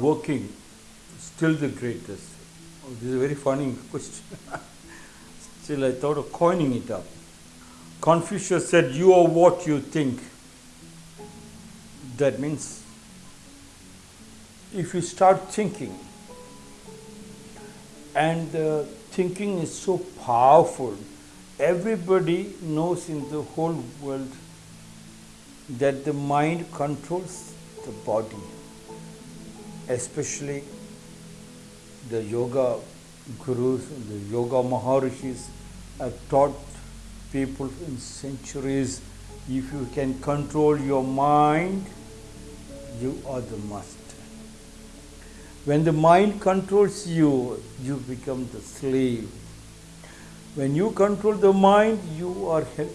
working, still the greatest? Oh, this is a very funny question. still, I thought of coining it up. Confucius said, You are what you think. That means if you start thinking, and uh, thinking is so powerful, everybody knows in the whole world that the mind controls the body, especially the yoga gurus, the yoga maharishis have taught people in centuries if you can control your mind, you are the master. When the mind controls you, you become the slave. When you control the mind, you are healthy.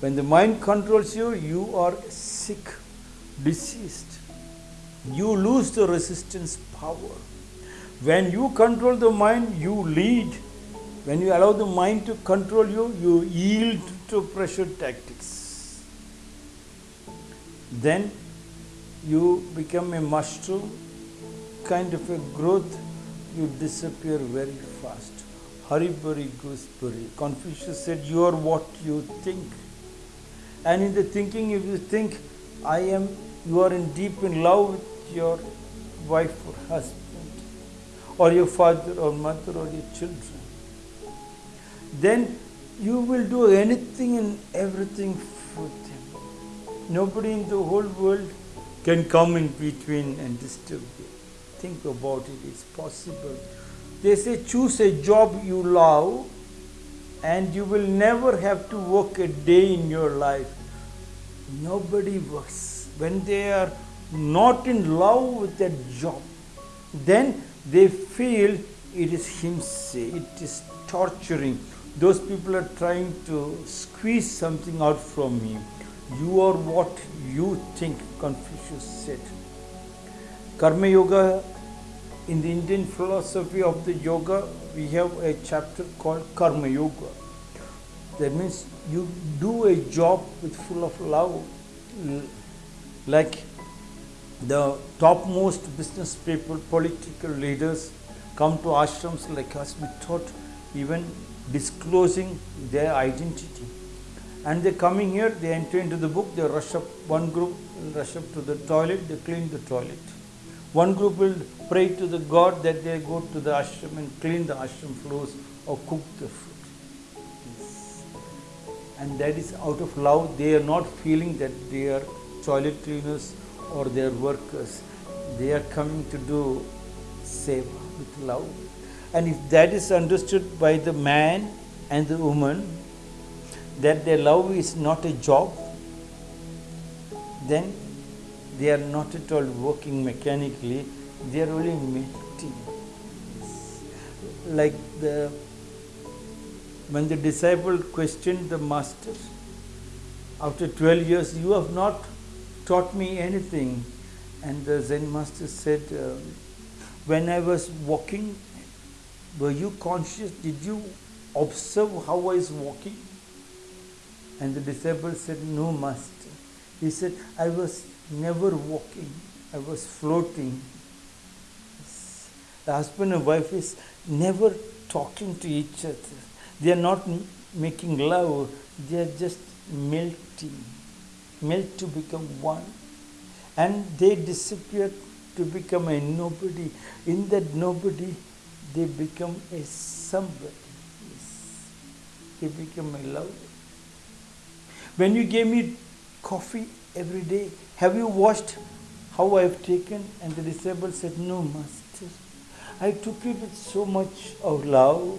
When the mind controls you, you are sick, diseased. You lose the resistance power. When you control the mind, you lead. When you allow the mind to control you, you yield to pressure tactics. Then you become a mushroom kind of a growth, you disappear very fast. Hurry, hurry, gooseberry. Confucius said, You are what you think. And in the thinking, if you think, I am, you are in deep in love with your wife or husband, or your father or mother or your children, then you will do anything and everything for them. Nobody in the whole world can come in between and disturb you. Think about it, it's possible. They say choose a job you love and you will never have to work a day in your life. Nobody works. When they are not in love with that job, then they feel it is himsa, it is torturing. Those people are trying to squeeze something out from me. You are what you think, Confucius said. Karma Yoga, in the Indian philosophy of the yoga, we have a chapter called Karma Yoga. That means you do a job with full of love, like the topmost business people, political leaders come to ashrams like us without even disclosing their identity. And they coming here, they enter into the book, they rush up, one group rush up to the toilet, they clean the toilet. One group will pray to the God that they go to the ashram and clean the ashram floors or cook the food. Yes. And that is out of love. They are not feeling that they are toilet cleaners or their workers. They are coming to do seva with love. And if that is understood by the man and the woman, that their love is not a job, then they are not at all working mechanically, they are only melting. Like the when the disciple questioned the master, after 12 years, you have not taught me anything. And the Zen master said, uh, When I was walking, were you conscious? Did you observe how I was walking? And the disciple said, No, master. He said, I was never walking, I was floating. The husband and wife is never talking to each other. They are not making love, they are just melting, melt to become one. And they disappear to become a nobody. In that nobody, they become a somebody. Yes. They become a lover. When you gave me coffee every day, have you watched how I have taken? And the disciple said, No, Master. I took it with so much of love.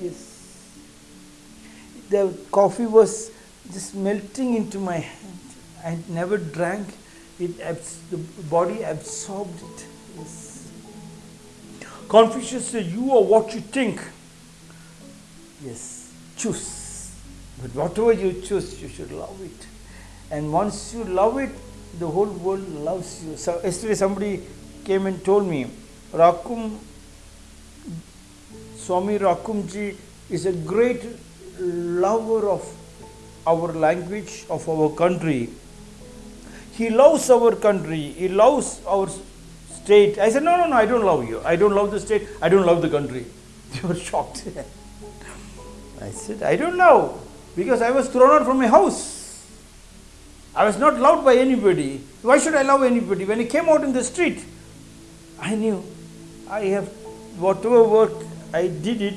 Yes. The coffee was just melting into my hand. I never drank it, the body absorbed it. Yes. Confucius said, You are what you think. Yes, choose. But whatever you choose, you should love it. And once you love it, the whole world loves you. So yesterday somebody came and told me, Rakum, Swami Rakumji is a great lover of our language, of our country. He loves our country. He loves our state. I said, no, no, no, I don't love you. I don't love the state. I don't love the country. They were shocked. I said, I don't know. Because I was thrown out from my house. I was not loved by anybody. Why should I love anybody? When I came out in the street, I knew I have whatever work I did it,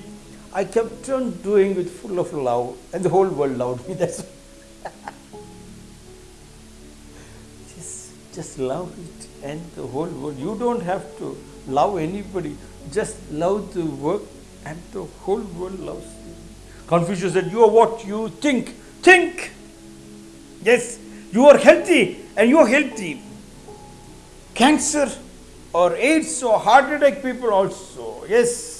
I kept on doing it full of love, and the whole world loved me. That's just, just love it, and the whole world. You don't have to love anybody. Just love the work, and the whole world loves you. Confucius said, "You are what you think. Think. Yes, you are healthy, and you are healthy. Cancer." or AIDS or heart attack people also. Yes.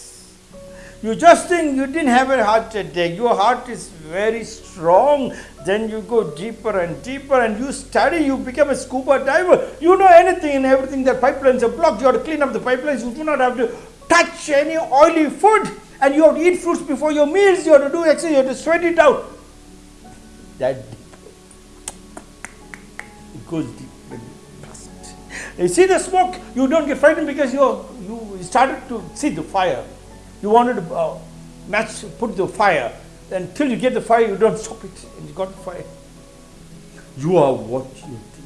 You just think you didn't have a heart attack, your heart is very strong. Then you go deeper and deeper and you study, you become a scuba diver. You know anything and everything. The pipelines are blocked, you have to clean up the pipelines. You do not have to touch any oily food and you have to eat fruits before your meals. You have to do exercise, you have to sweat it out. That. It goes deep. You see the smoke, you don't get frightened because you you started to see the fire. You wanted to uh, match, put the fire. Until you get the fire, you don't stop it, and you got the fire. You are what you think.